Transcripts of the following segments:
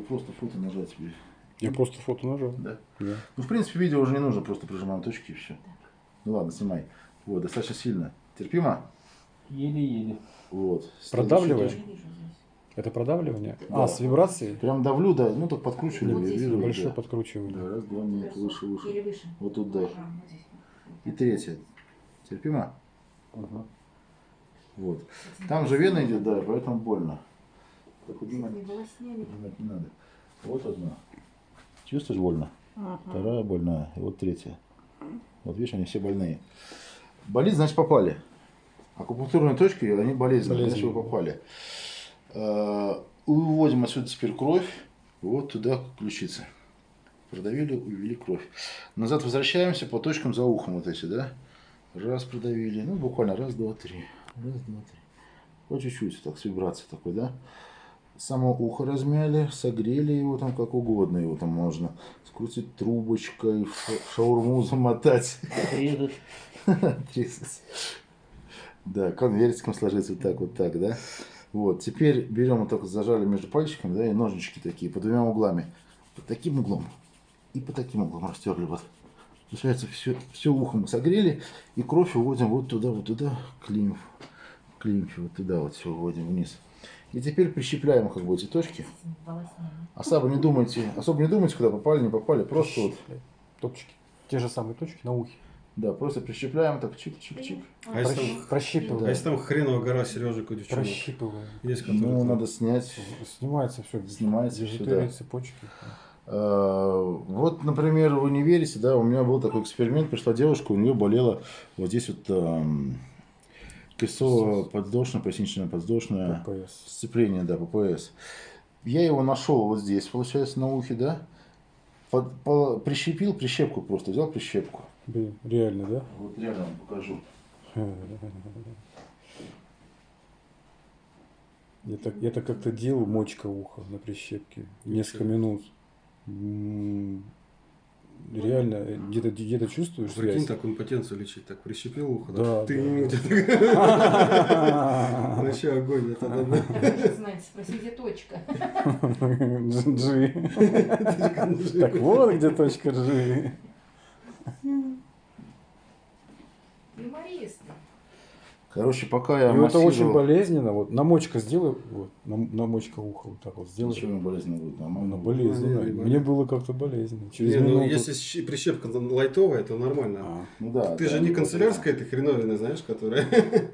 Просто фото нажать тебе. Я просто фото нажал. Да. Да. Ну, в принципе, видео уже не нужно, просто прижимаем точки и все. Ну ладно, снимай. Вот, достаточно сильно. Терпимо? Еле-еле. Вот. Продавливаешь? Это продавливание? Да. А, с вибрацией? Прям давлю, да, ну так подкручивали, Вот вижу. Большое да. подкручивание. Да, раз, два, нет, выше, выше. Или выше. Вот тут, да. И третье. Терпимо? Ага. Вот. Там же вена идет, да, поэтому больно. Так вот, Дима, Не надо. Вот одна. Чувствуешь больно? Вторая больная. И вот третья. Вот видишь, они все больные. Болит, значит попали. Акупунктурные точки, они болезненные, значит вы попали. Э, Уводим отсюда теперь кровь. Вот туда к ключице. Продавили, увели кровь. Назад возвращаемся по точкам за ухом вот эти, да? Раз продавили. Ну, буквально раз, два, три. Раз, два, три. По чуть-чуть, так, с вибрацией такой, да? Само ухо размяли, согрели его там как угодно. Его там можно скрутить трубочкой, в ша- в шаурму замотать. Резать. Тридцать. Да, конвертиком сложить вот так, вот так, да. Вот, теперь берем вот так зажали между пальчиками, да, и ножнички такие по двумя углами. Под таким углом и по таким углом растерли вот. Получается, все, все ухо мы согрели, и кровь уводим вот туда, вот туда, к лимфу. К лимфе, вот туда вот все уводим вниз. И теперь прищепляем как бы эти точки. Особо не думайте, особо не думайте, куда попали, не попали, просто вот, Точки. Те же самые точки на ухе. да, просто прищепляем так, чик-чик-чик. А если Прощ- там- Прощипываем. А если там хреновая гора сережек у девчонок? Прощипываем. Есть, Ну, там- надо снять. Снимается все. Снимается да. цепочки. Э, Вот, например, вы не верите, да, у меня был такой эксперимент, пришла девушка, у нее болела вот здесь вот эм, крестово-подвздошное, пояснично-подвздошное ППС. сцепление, да, ППС. Я его нашел вот здесь, получается, на ухе, да, Под- по- прищепил прищепку просто, взял прищепку. Блин, реально, да? Вот реально вам покажу. Я так, я так как-то делал мочка уха на прищепке. Несколько минут. Реально, э, где-то где чувствуешь Прикинь, связь? так импотенцию лечить, так прищепил ухо, Да, Ты да. Вообще огонь, это да, да. Даже знаете, спроси, где точка. G. Так вот где точка G. Юморист. Короче, пока я И это очень болезненно. Вот намочка сделай, вот, нам- намочка уха вот так вот сделай. Не болезненно будет, Она нормально. болезненно. Не, не Мне было как-то болезненно. Через Не, ну, минуту. если щи- прищепка лайтовая, то нормально. А, Ну да. Ты да, же не ну, канцелярская, ты хреновина, знаешь, которая...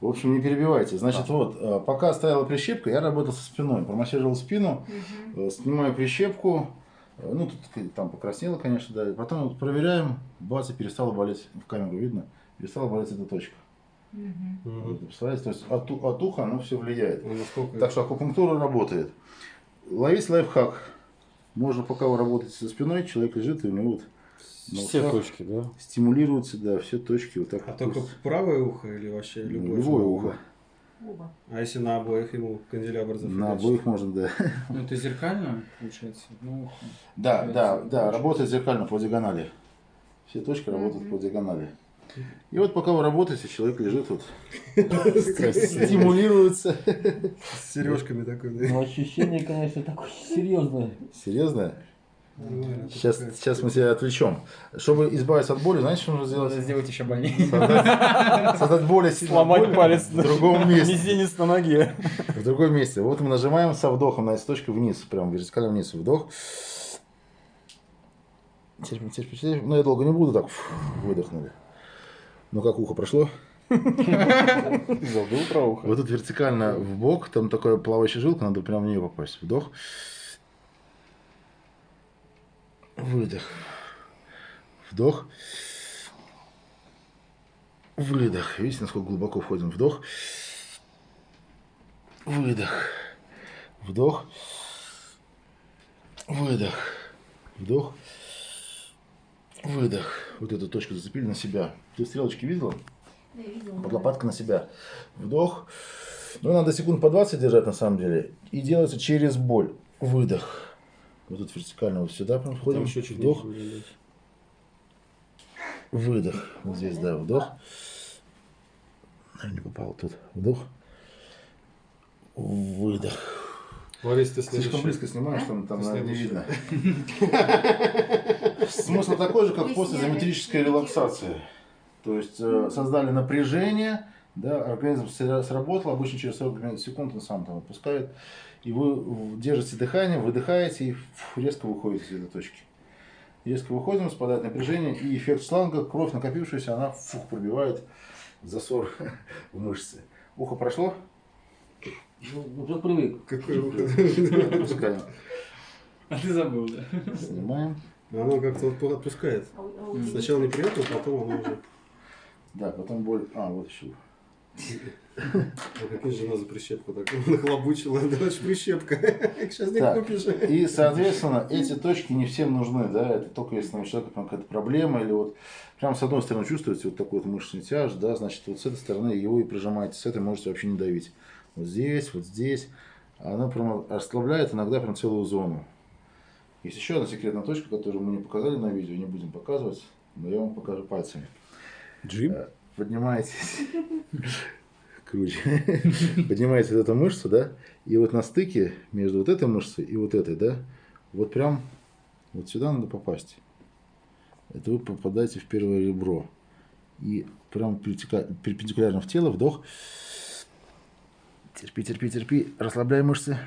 В общем, не перебивайте. Значит, вот, э, пока стояла прищепка, я работал со спиной. Промассировал спину, э, снимаю прищепку. э, Ну, тут там покраснело, конечно, да. Потом вот проверяем, бац, и перестала болеть, в камеру видно, перестала болеть эта точка. Вот, представляете, то есть от, от уха оно все влияет. Ну, насколько- Так что акупунктура работает. Ловить лайфхак. Можно, пока вы работаете со спиной, человек лежит, и у него вот на Все ушах точки, да? стимулируются, да, все точки вот так. А вот. только правое ухо или вообще любое? любое ухо. Оба. А если на обоих ему канделябр зафигачить? На обоих можно, да. Ну, это зеркально, получается? Ну, Да, да, да, работает зеркально по диагонали. Все точки работают Мгм. по диагонали. И вот пока вы работаете, человек лежит вот, стимулируется. С сережками такой? Ну, ощущение, конечно, такое серьезное. Серьезно? Нормально, это Сейчас, такая- сейчас мы тебя отвлечем. Чтобы избавиться от боли, знаете, что нужно сделать? Надо сделать еще больнее. Создать, создать более сильную Сломать боль палец в другом месте. Мизинец на ноге. В другом месте. Вот мы нажимаем со вдохом на точку вниз, прям вертикально вниз. Вдох. Терпим, терпим, терпим. Ну, я долго не буду, так фу, выдохнули. Ну, как ухо прошло? Забыл про ухо. Вот тут вертикально в бок, там такая плавающая жилка, надо прямо в нее попасть. Вдох. Выдох. Вдох. Выдох. Видите, насколько глубоко входим? Вдох. Выдох. Вдох. Выдох. Вдох. Выдох. Вот эту точку зацепили на себя. Ты стрелочки видела? Да, я видела. Под лопаткой на себя. Вдох. Ну, надо секунд по 20 держать на самом деле. И делается через боль. Выдох. Вот тут вертикально вот сюда прям входим. Там еще чуть Вдох. Выдох. Вот здесь, да, вдох. Наверное, не попал тут. Вдох. Выдох. Борис, ты Слишком близко снимаешь, там, там наверное, не видно. Смысл такой же, как после изометрической релаксации. То есть э, создали напряжение, да, организм сра- сработал, обычно через 40 секунд он сам там отпускает, и вы держите дыхание, выдыхаете и резко выходите из этой точки. Резко выходим, спадает напряжение, и эффект шланга, кровь накопившаяся, она фух, пробивает засор в мышцы. Ухо прошло? Ну, уже привык. Выход? Отпускаем. А ты забыл, да? Снимаем. Оно как-то вот отпускает. А у- а у Сначала неприятно, потом оно уже... Да, потом боль. А, вот еще. А какая жена за прищепку так нахлобучила? Да, прищепка. Сейчас не Так. купишь. И, соответственно, эти точки не всем нужны, да, это только если у человека какая-то проблема, или вот прям с одной стороны чувствуете вот такой вот мышечный тяж, да, значит, вот с этой стороны его и прижимаете, с этой можете вообще не давить. Вот здесь, вот здесь. Она прям расслабляет иногда прям целую зону. Есть еще одна секретная точка, которую мы не показали на видео, не будем показывать, но я вам покажу пальцами. Джим? поднимаетесь, круче, поднимаете вот эту мышцу, да, и вот на стыке между вот этой мышцей и вот этой, да, вот прям вот сюда надо попасть. Это вы попадаете в первое ребро. И прям перпендикулярно в тело, вдох. Терпи, терпи, терпи. Расслабляй мышцы.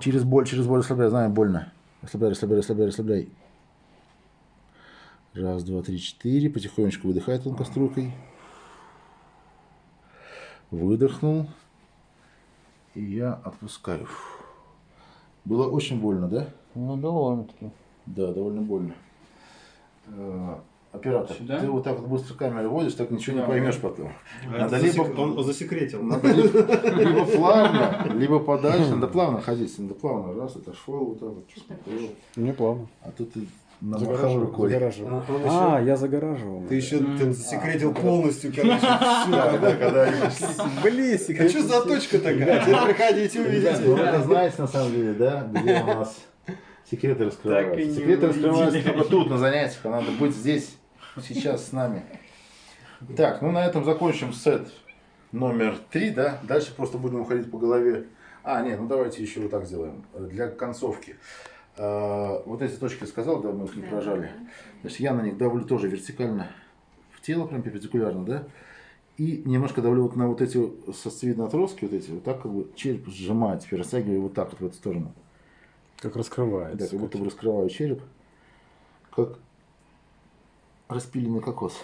Через боль, через боль расслабляй. Знаю, больно. Расслабляй, расслабляй, расслабляй, расслабляй. Раз, два, три, четыре. Потихонечку выдыхай тонкоструйкой. Выдохнул. И я отпускаю. Было очень больно, да? Ну, довольно-таки. Да, довольно больно. Оператор, Сюда? ты вот так вот быстро камеру водишь, так ничего не Да. поймешь потом. А Надо это либо- засек- Он засекретил. Надо либо, либо плавно, либо подальше. Надо плавно ходить. Надо плавно. Раз, отошел, вот так вот. Мне плавно. А тут ты Загораживал. рукой. загораживал. А, еще- я загораживал. Ты еще ты засекретил полностью, короче, Да, да, когда Блин, А что за точка такая? Теперь приходите, Ребят, вы увидите. это знаете на самом деле, да? Где у нас секреты раскрываются. не Секреты раскрываются только тут, на занятиях. А надо быть здесь, сейчас с нами. Так, ну на этом закончим сет номер три, да? Дальше просто будем уходить по голове. А, нет, ну давайте еще вот так сделаем. Для концовки. А, Вот эти точки я сказал, да, мы их не Да, прожали. да. Значит, я на них давлю тоже вертикально в тело, прям перпендикулярно, да? И немножко давлю вот на вот эти сосцевидные отростки, вот эти, вот так как бы череп сжимаю, теперь растягиваю вот так вот в эту сторону. Как раскрывается. Да, как будто бы раскрываю череп, как распиленный кокос.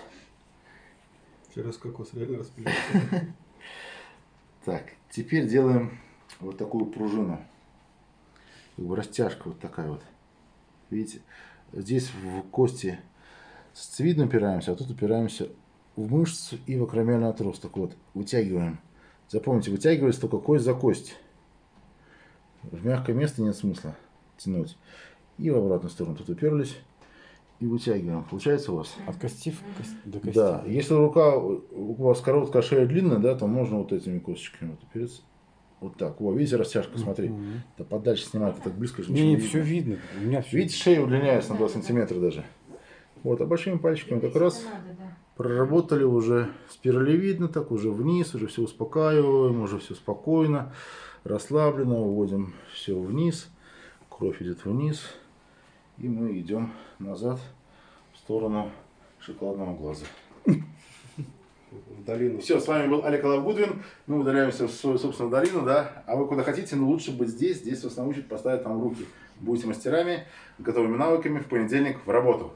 Через кокос реально распилил. Так, теперь делаем вот такую пружину. Как бы растяжка вот такая вот. Видите, здесь в кости сосцевидно упираемся, а тут упираемся в мышцу и в акромиальный отросток. Вот, вытягиваем. Запомните, вытягивается только кость за кость. В мягкое место нет смысла тянуть. И в обратную сторону тут уперлись и вытягиваем. Получается у вас? От кости в кость- до кости. Да, если рука у вас короткая, а шея длинная, да, то можно вот этими косточками вот опереться. Вот так. О, видите, растяжка, смотри. Мгм. Да подальше снимать, ты так близко же Не, ничего не, все видно. У меня все Видите, шея удлиняется на 2 сантиметра даже. Вот, а большими пальчиками так раз Надо, да. проработали уже спиралевидно, так уже вниз, уже все успокаиваем, уже все спокойно, расслабленно, уводим все вниз, кровь идет вниз, и мы идем назад сторону шоколадного глаза. В долину. Все, с вами был Олег Алавгудвин. Мы удаляемся в свою собственную долину, да. А вы куда хотите, но лучше быть здесь. Здесь вас научат поставить там руки. Будете мастерами, готовыми навыками в понедельник в работу.